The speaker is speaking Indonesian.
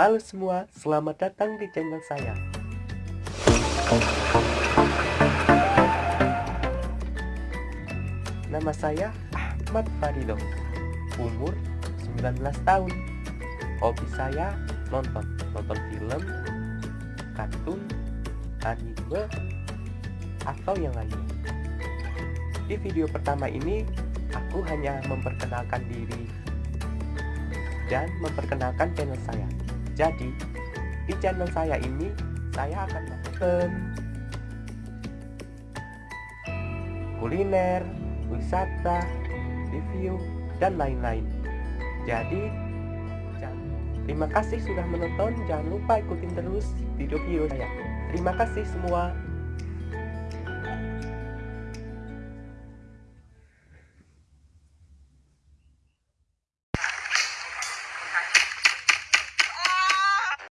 Halo semua, selamat datang di channel saya. Nama saya Ahmad Farido, umur 19 tahun. Hobi saya nonton, nonton film, kartun, anime, atau yang lainnya. Di video pertama ini, aku hanya memperkenalkan diri dan memperkenalkan channel saya. Jadi, di channel saya ini, saya akan melakukan kuliner, wisata, review, dan lain-lain. Jadi, terima kasih sudah menonton. Jangan lupa ikutin terus video-video saya. Terima kasih semua.